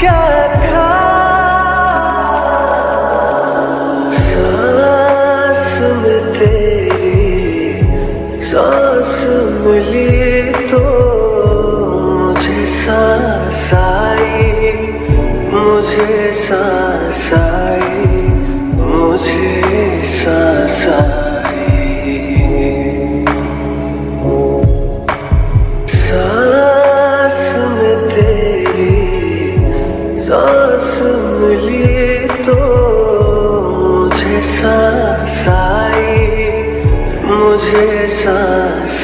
क्या था सांस मिली तो मुझे सांस आई मुझे सांस आई। सांस मिली तो मुझे सांस आई मुझे सांस